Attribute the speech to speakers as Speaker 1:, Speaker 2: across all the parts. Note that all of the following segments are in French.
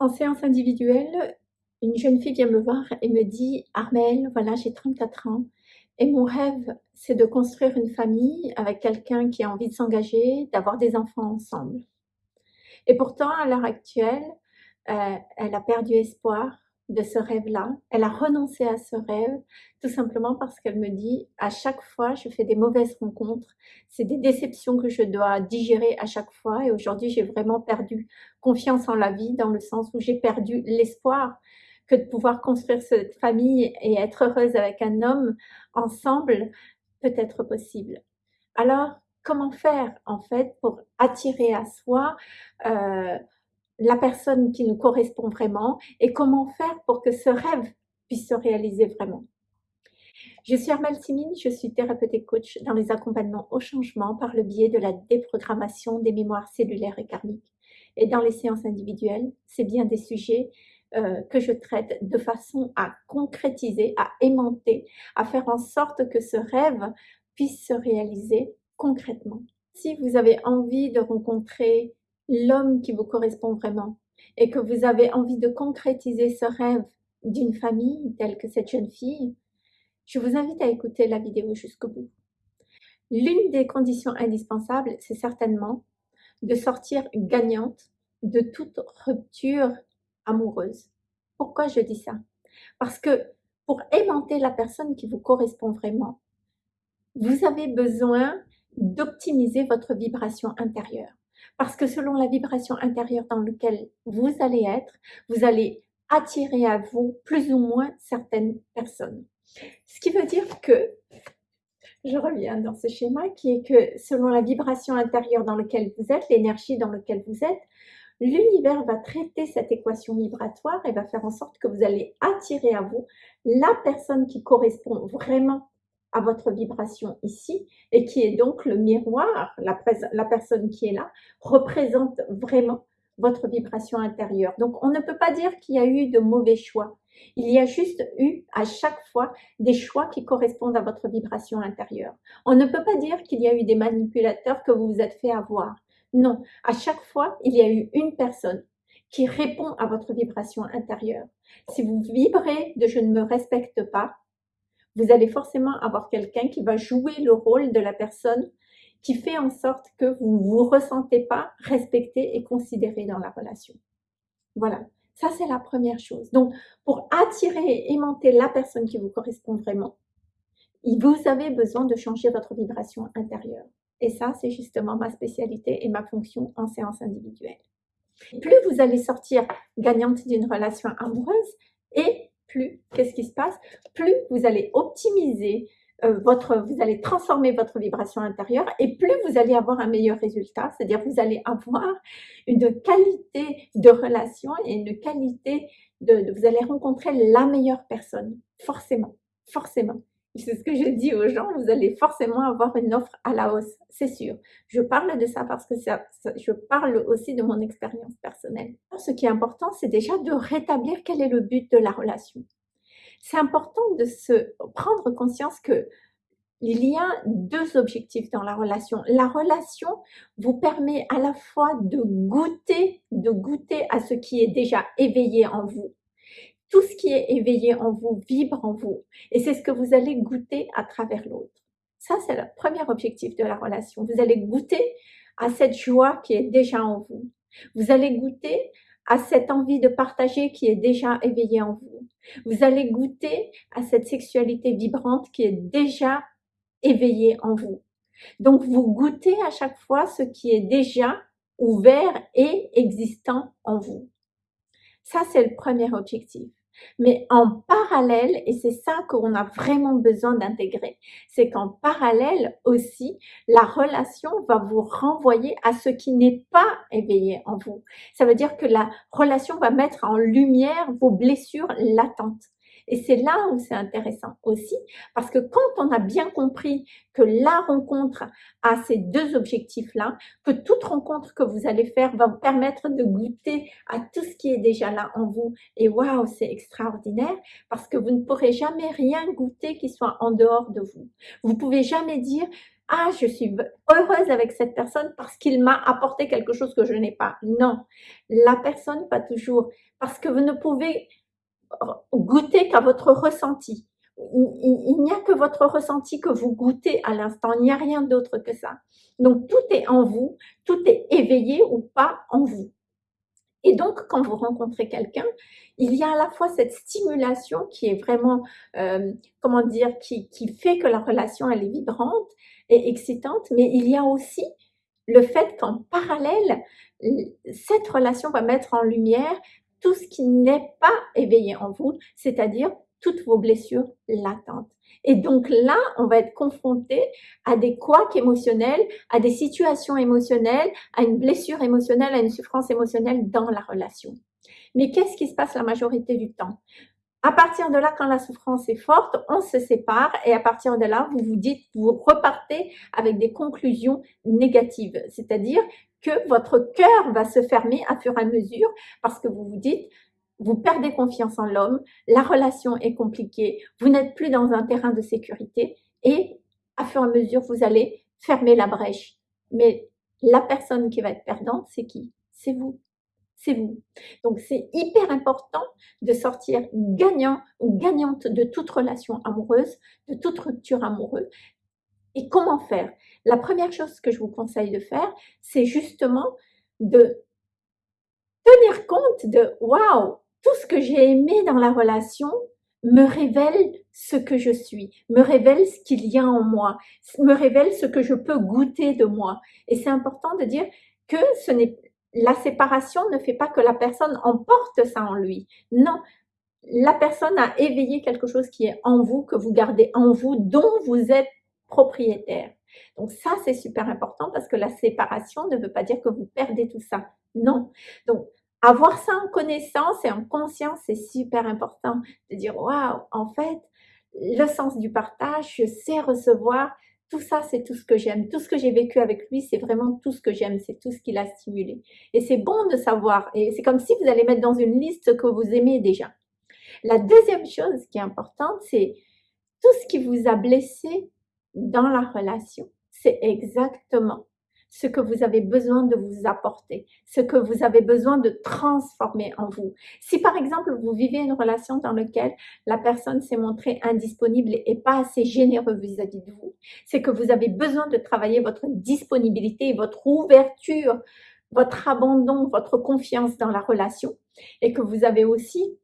Speaker 1: En séance individuelle, une jeune fille vient me voir et me dit « Armelle, voilà, j'ai 34 ans et mon rêve, c'est de construire une famille avec quelqu'un qui a envie de s'engager, d'avoir des enfants ensemble. » Et pourtant, à l'heure actuelle, euh, elle a perdu espoir de ce rêve-là. Elle a renoncé à ce rêve tout simplement parce qu'elle me dit à chaque fois je fais des mauvaises rencontres, c'est des déceptions que je dois digérer à chaque fois et aujourd'hui j'ai vraiment perdu confiance en la vie dans le sens où j'ai perdu l'espoir que de pouvoir construire cette famille et être heureuse avec un homme ensemble peut être possible. Alors comment faire en fait pour attirer à soi euh, la personne qui nous correspond vraiment et comment faire pour que ce rêve puisse se réaliser vraiment. Je suis Armelle Simine, je suis thérapeute et coach dans les accompagnements au changement par le biais de la déprogrammation des mémoires cellulaires et karmiques. Et dans les séances individuelles, c'est bien des sujets euh, que je traite de façon à concrétiser, à aimanter, à faire en sorte que ce rêve puisse se réaliser concrètement. Si vous avez envie de rencontrer l'homme qui vous correspond vraiment et que vous avez envie de concrétiser ce rêve d'une famille telle que cette jeune fille, je vous invite à écouter la vidéo jusqu'au bout. L'une des conditions indispensables, c'est certainement de sortir gagnante de toute rupture amoureuse. Pourquoi je dis ça? Parce que pour aimanter la personne qui vous correspond vraiment, vous avez besoin d'optimiser votre vibration intérieure. Parce que selon la vibration intérieure dans laquelle vous allez être, vous allez attirer à vous plus ou moins certaines personnes. Ce qui veut dire que, je reviens dans ce schéma, qui est que selon la vibration intérieure dans laquelle vous êtes, l'énergie dans laquelle vous êtes, l'univers va traiter cette équation vibratoire et va faire en sorte que vous allez attirer à vous la personne qui correspond vraiment à votre vibration ici et qui est donc le miroir, la, personne qui est là, représente vraiment votre vibration intérieure. Donc on ne peut pas dire qu'il y a eu de mauvais choix. Il y a juste eu à chaque fois des choix qui correspondent à votre vibration intérieure. On ne peut pas dire qu'il y a eu des manipulateurs que vous vous êtes fait avoir. Non, à chaque fois, il y a eu une personne qui répond à votre vibration intérieure. Si vous vibrez de « je ne me respecte pas », vous allez forcément avoir quelqu'un qui va jouer le rôle de la personne qui fait en sorte que vous ne vous ressentez pas respecté et considéré dans la relation. Voilà, ça c'est la première chose. Donc, pour attirer et aimanter la personne qui vous correspond vraiment, vous avez besoin de changer votre vibration intérieure. Et ça, c'est justement ma spécialité et ma fonction en séance individuelle. Plus vous allez sortir gagnante d'une relation amoureuse et plus, qu'est-ce qui se passe? Plus vous allez optimiser euh, votre, vous allez transformer votre vibration intérieure et plus vous allez avoir un meilleur résultat, c'est-à-dire vous allez avoir une qualité de relation et une qualité de, vous allez rencontrer la meilleure personne, forcément, forcément. C'est ce que je dis aux gens, vous allez forcément avoir une offre à la hausse, c'est sûr. Je parle de ça parce que je parle aussi de mon expérience personnelle. Ce qui est important, c'est déjà de rétablir quel est le but de la relation. C'est important de se prendre conscience que il y a deux objectifs dans la relation. La relation vous permet à la fois de goûter, de goûter à ce qui est déjà éveillé en vous tout ce qui est éveillé en vous vibre en vous. Et c'est ce que vous allez goûter à travers l'autre. Ça, c'est le premier objectif de la relation. Vous allez goûter à cette joie qui est déjà en vous. Vous allez goûter à cette envie de partager qui est déjà éveillée en vous. Vous allez goûter à cette sexualité vibrante qui est déjà éveillée en vous. Donc, vous goûtez à chaque fois ce qui est déjà ouvert et existant en vous. Ça, c'est le premier objectif. Mais en parallèle, et c'est ça qu'on a vraiment besoin d'intégrer, c'est qu'en parallèle aussi, la relation va vous renvoyer à ce qui n'est pas éveillé en vous. Ça veut dire que la relation va mettre en lumière vos blessures latentes. Et c'est là où c'est intéressant aussi, parce que quand on a bien compris que la rencontre a ces deux objectifs-là, que toute rencontre que vous allez faire va vous permettre de goûter à tout ce qui est déjà là en vous. Et waouh, c'est extraordinaire, parce que vous ne pourrez jamais rien goûter qui soit en dehors de vous. Vous pouvez jamais dire, ah, je suis heureuse avec cette personne parce qu'il m'a apporté quelque chose que je n'ai pas. Non, la personne va toujours, parce que vous ne pouvez goûter qu'à votre ressenti. Il, n'y a que votre ressenti que vous goûtez à l'instant, il n'y a rien d'autre que ça. Donc tout est en vous, tout est éveillé ou pas en vous. Et donc, quand vous rencontrez quelqu'un, il y a à la fois cette stimulation qui est vraiment, euh, comment dire, qui, qui fait que la relation, elle est vibrante et excitante, mais il y a aussi le fait qu'en parallèle, cette relation va mettre en lumière tout ce qui n'est pas éveillé en vous, c'est-à-dire toutes vos blessures latentes. Et donc là, on va être confronté à des couacs émotionnels, à des situations émotionnelles, à une blessure émotionnelle, à une souffrance émotionnelle dans la relation. Mais qu'est-ce qui se passe la majorité du temps? À partir de là, quand la souffrance est forte, on se sépare et à partir de là, vous vous dites, vous repartez avec des conclusions négatives. C'est-à-dire que votre cœur va se fermer à fur et à mesure parce que vous vous dites, vous perdez confiance en l'homme, la relation est compliquée, vous n'êtes plus dans un terrain de sécurité et à fur et à mesure, vous allez fermer la brèche. Mais la personne qui va être perdante, c'est qui? C'est vous. C'est vous. Donc, c'est hyper important de sortir gagnant ou gagnante de toute relation amoureuse, de toute rupture amoureuse. Comment faire? La première chose que je vous conseille de faire, c'est justement de tenir compte de waouh, tout ce que j'ai aimé dans la relation me révèle ce que je suis, me révèle ce qu'il y a en moi, me révèle ce que je peux goûter de moi. Et c'est important de dire que ce n'est la séparation ne fait pas que la personne emporte ça en lui. Non, la personne a éveillé quelque chose qui est en vous, que vous gardez en vous, dont vous êtes propriétaire. Donc ça, c'est super important parce que la séparation ne veut pas dire que vous perdez tout ça. Non. Donc, avoir ça en connaissance et en conscience, c'est super important de dire, waouh, en fait, le sens du partage, je sais recevoir, tout ça, c'est tout ce que j'aime. Tout ce que j'ai vécu avec lui, c'est vraiment tout ce que j'aime, c'est tout ce qu'il a stimulé. Et c'est bon de savoir, et c'est comme si vous allez mettre dans une liste que vous aimez déjà. La deuxième chose qui est importante, c'est tout ce qui vous a blessé dans la relation. C'est exactement ce que vous avez besoin de vous apporter, ce que vous avez besoin de transformer en vous. Si par exemple vous vivez une relation dans laquelle la personne s'est montrée indisponible et pas assez généreux vis-à-vis de vous, c'est que vous avez besoin de travailler votre disponibilité, votre ouverture, votre abandon, votre confiance dans la relation et que vous avez aussi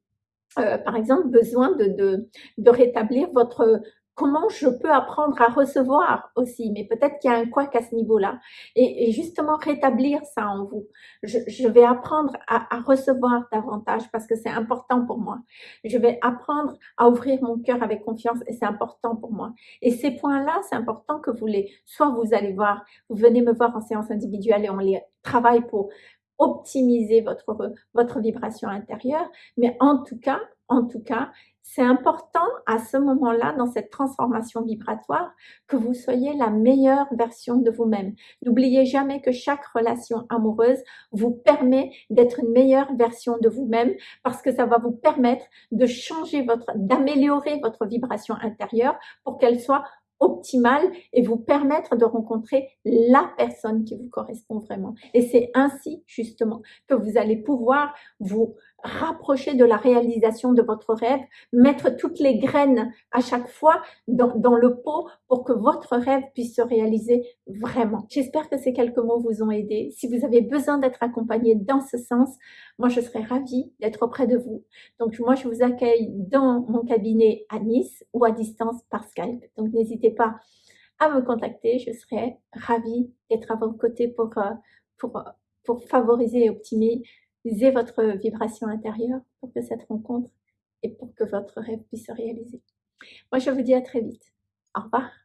Speaker 1: euh, par exemple, besoin de, de, de, rétablir votre comment je peux apprendre à recevoir aussi, mais peut-être qu'il y a un quoi à ce niveau-là. Et, justement, rétablir ça en vous. Je, vais apprendre à, recevoir davantage parce que c'est important pour moi. Je vais apprendre à ouvrir mon cœur avec confiance et c'est important pour moi. Et ces points-là, c'est important que vous les, soit vous allez voir, vous venez me voir en séance individuelle et on les travaille pour optimiser votre, votre vibration intérieure. Mais en tout cas, en tout cas, c'est important à ce moment-là, dans cette transformation vibratoire, que vous soyez la meilleure version de vous-même. N'oubliez jamais que chaque relation amoureuse vous permet d'être une meilleure version de vous-même parce que ça va vous permettre de changer votre, d'améliorer votre vibration intérieure pour qu'elle soit optimale et vous permettre de rencontrer la personne qui vous correspond vraiment. Et c'est ainsi justement que vous allez pouvoir vous rapprocher de la réalisation de votre rêve, mettre toutes les graines à chaque fois dans, le pot pour que votre rêve puisse se réaliser vraiment. J'espère que ces quelques mots vous ont aidé. Si vous avez besoin d'être accompagné dans ce sens, moi je serais ravie d'être auprès de vous. Donc moi je vous accueille dans mon cabinet à Nice ou à distance par Skype. Donc n'hésitez pas à me contacter, je serais ravie d'être à votre côté pour, euh, pour, pour favoriser et optimiser votre vibration intérieure pour que cette rencontre et pour que votre rêve puisse se réaliser. Moi, je vous dis à très vite. Au revoir.